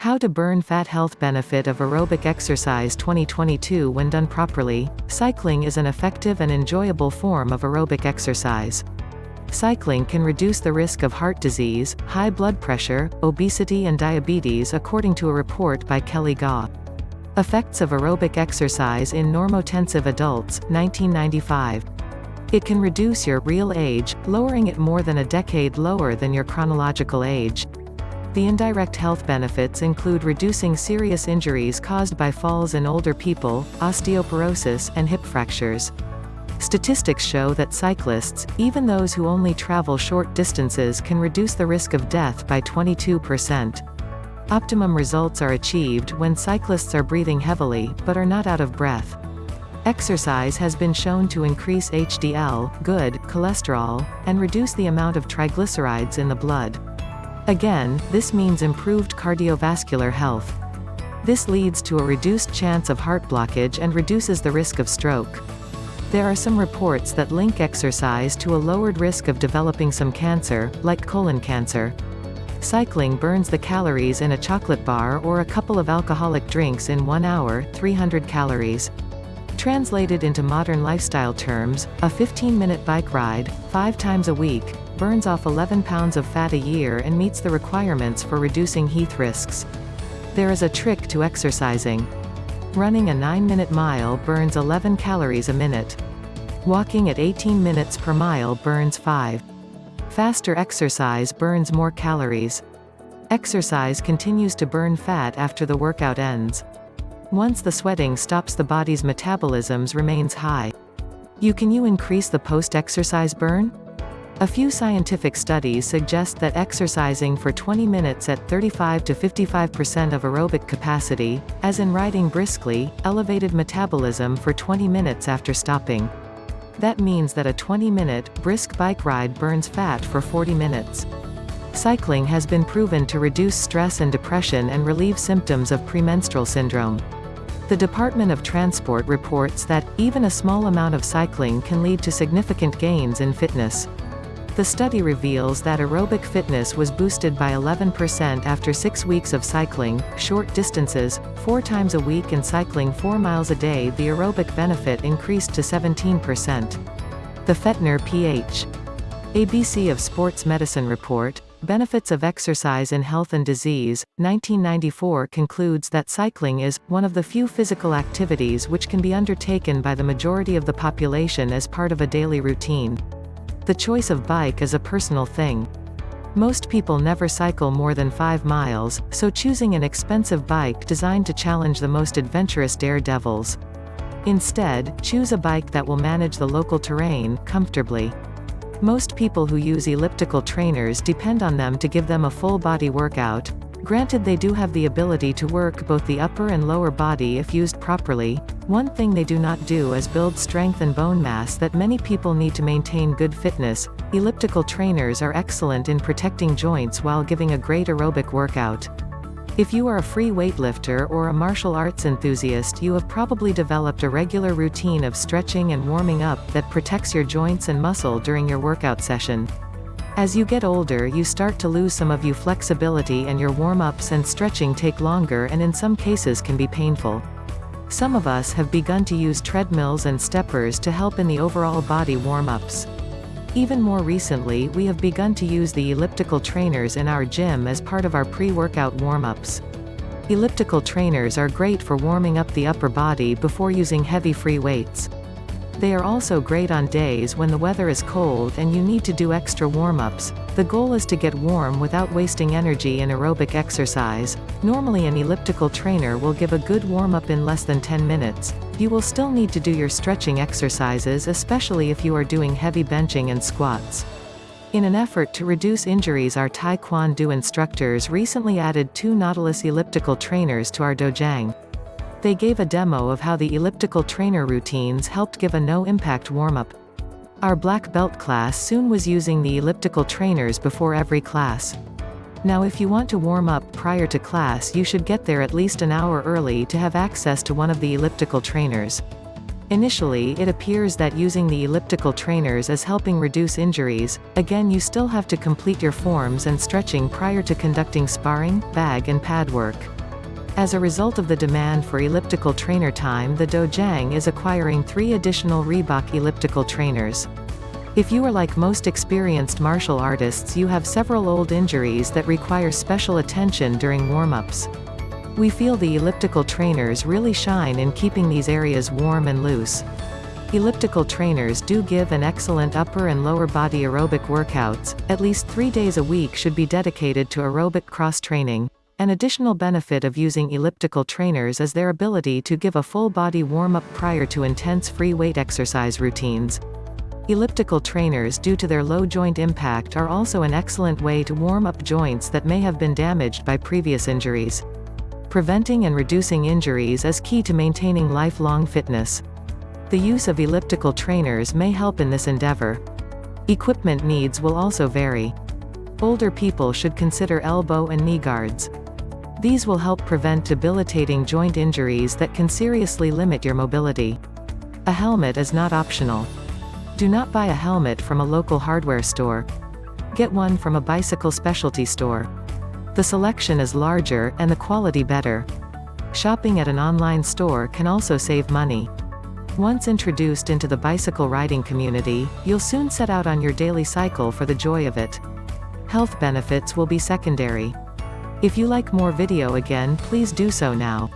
How to burn fat health benefit of aerobic exercise 2022 When done properly, cycling is an effective and enjoyable form of aerobic exercise. Cycling can reduce the risk of heart disease, high blood pressure, obesity and diabetes according to a report by Kelly Gaw. Effects of aerobic exercise in normotensive adults, 1995. It can reduce your real age, lowering it more than a decade lower than your chronological age. The indirect health benefits include reducing serious injuries caused by falls in older people, osteoporosis, and hip fractures. Statistics show that cyclists, even those who only travel short distances can reduce the risk of death by 22%. Optimum results are achieved when cyclists are breathing heavily, but are not out of breath. Exercise has been shown to increase HDL, good, cholesterol, and reduce the amount of triglycerides in the blood. Again, this means improved cardiovascular health. This leads to a reduced chance of heart blockage and reduces the risk of stroke. There are some reports that link exercise to a lowered risk of developing some cancer, like colon cancer. Cycling burns the calories in a chocolate bar or a couple of alcoholic drinks in one hour, 300 calories. Translated into modern lifestyle terms, a 15-minute bike ride, five times a week, burns off 11 pounds of fat a year and meets the requirements for reducing health risks. There is a trick to exercising. Running a 9-minute mile burns 11 calories a minute. Walking at 18 minutes per mile burns 5. Faster exercise burns more calories. Exercise continues to burn fat after the workout ends. Once the sweating stops the body's metabolisms remains high. You can you increase the post-exercise burn? A few scientific studies suggest that exercising for 20 minutes at 35 to 55% of aerobic capacity, as in riding briskly, elevated metabolism for 20 minutes after stopping. That means that a 20-minute, brisk bike ride burns fat for 40 minutes. Cycling has been proven to reduce stress and depression and relieve symptoms of premenstrual syndrome. The Department of Transport reports that, even a small amount of cycling can lead to significant gains in fitness. The study reveals that aerobic fitness was boosted by 11% after six weeks of cycling, short distances, four times a week and cycling four miles a day the aerobic benefit increased to 17%. The Fentem Ph. ABC of Sports Medicine Report, Benefits of Exercise in Health and Disease, 1994 concludes that cycling is, one of the few physical activities which can be undertaken by the majority of the population as part of a daily routine. The choice of bike is a personal thing. Most people never cycle more than 5 miles, so choosing an expensive bike designed to challenge the most adventurous daredevils. Instead, choose a bike that will manage the local terrain, comfortably. Most people who use elliptical trainers depend on them to give them a full body workout, Granted they do have the ability to work both the upper and lower body if used properly, one thing they do not do is build strength and bone mass that many people need to maintain good fitness. Elliptical trainers are excellent in protecting joints while giving a great aerobic workout. If you are a free weightlifter or a martial arts enthusiast you have probably developed a regular routine of stretching and warming up that protects your joints and muscle during your workout session. As you get older you start to lose some of your flexibility and your warm-ups and stretching take longer and in some cases can be painful. Some of us have begun to use treadmills and steppers to help in the overall body warm-ups. Even more recently we have begun to use the elliptical trainers in our gym as part of our pre-workout warm-ups. Elliptical trainers are great for warming up the upper body before using heavy free weights. They are also great on days when the weather is cold and you need to do extra warm-ups. The goal is to get warm without wasting energy in aerobic exercise. Normally an elliptical trainer will give a good warm-up in less than 10 minutes. You will still need to do your stretching exercises especially if you are doing heavy benching and squats. In an effort to reduce injuries our Taekwondo instructors recently added two Nautilus elliptical trainers to our dojang. They gave a demo of how the elliptical trainer routines helped give a no-impact warm-up. Our black belt class soon was using the elliptical trainers before every class. Now if you want to warm up prior to class you should get there at least an hour early to have access to one of the elliptical trainers. Initially it appears that using the elliptical trainers is helping reduce injuries, again you still have to complete your forms and stretching prior to conducting sparring, bag and pad work. As a result of the demand for elliptical trainer time the Dojang is acquiring three additional Reebok elliptical trainers. If you are like most experienced martial artists you have several old injuries that require special attention during warm-ups. We feel the elliptical trainers really shine in keeping these areas warm and loose. Elliptical trainers do give an excellent upper and lower body aerobic workouts, at least three days a week should be dedicated to aerobic cross-training. An additional benefit of using elliptical trainers is their ability to give a full body warm-up prior to intense free weight exercise routines. Elliptical trainers due to their low joint impact are also an excellent way to warm up joints that may have been damaged by previous injuries. Preventing and reducing injuries is key to maintaining lifelong fitness. The use of elliptical trainers may help in this endeavor. Equipment needs will also vary. Older people should consider elbow and knee guards. These will help prevent debilitating joint injuries that can seriously limit your mobility. A helmet is not optional. Do not buy a helmet from a local hardware store. Get one from a bicycle specialty store. The selection is larger, and the quality better. Shopping at an online store can also save money. Once introduced into the bicycle riding community, you'll soon set out on your daily cycle for the joy of it. Health benefits will be secondary. If you like more video again please do so now.